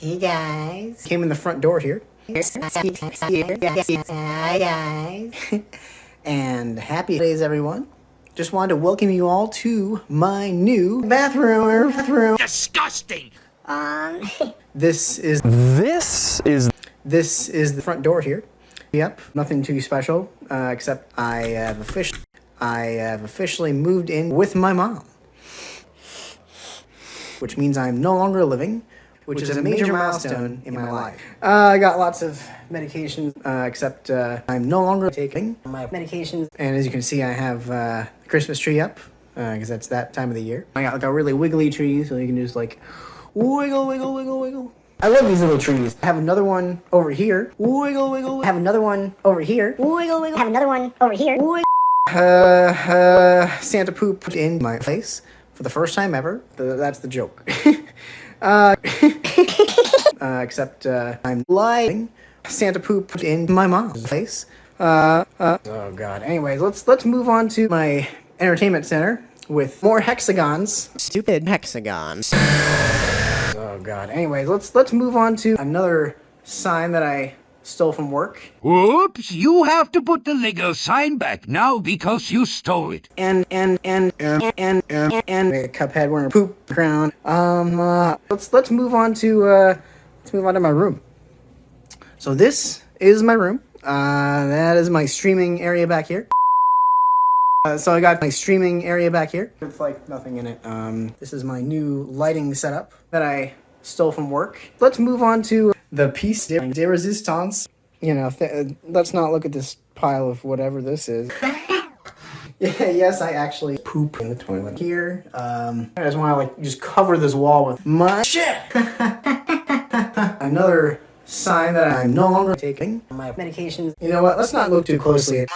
Hey guys. Came in the front door here. Hi guys. and happy days everyone. Just wanted to welcome you all to my new bathroom. bathroom. Disgusting! Um, this is This is this is the front door here. Yep, nothing too special uh, except I have officially I have officially moved in with my mom, which means I'm no longer living, which, is, a major, milestone in my life. Uh, I got lots of medications, uh, except uh, I'm no longer taking my medications. And as you can see, I have uh, the Christmas tree up because that's that time of the year. I got like a really wiggly tree, so you can just like wiggle, wiggle, wiggle, wiggle. I love these little trees. I have another one over here. Wiggle, wiggle. I have another one over here. Wiggle, wiggle. I have another one over here. Uh, uh, Santa pooped in my face for the first time ever. Th- That's the joke. uh, uh, except uh, I'm lying. Santa pooped in my mom's face. Uh, uh, oh god. Anyways, let's let's move on to my entertainment center with more hexagons. Stupid hexagons. Oh god. Anyways, let's let's move on to another sign that I stole from work. Oops, you have to put the Lego sign back now because you stole it. and and and and and and, and a Cuphead wearing a poop ground. Um, uh, let's let's move on to uh, let's move on to my room. So this is my room. Uh, that is my streaming area back here. Uh, so I got my streaming area back here It's like nothing in it. Um, this is my new lighting setup that I stole from work. Let's move on to the piece de, de resistance. You know, th- let's not look at this pile of whatever this is. Yeah, yes, I actually poop in the toilet here. Um, I just want to like just cover this wall with my shit. Another sign that I'm no longer taking my medications. You know what? Let's not look too closely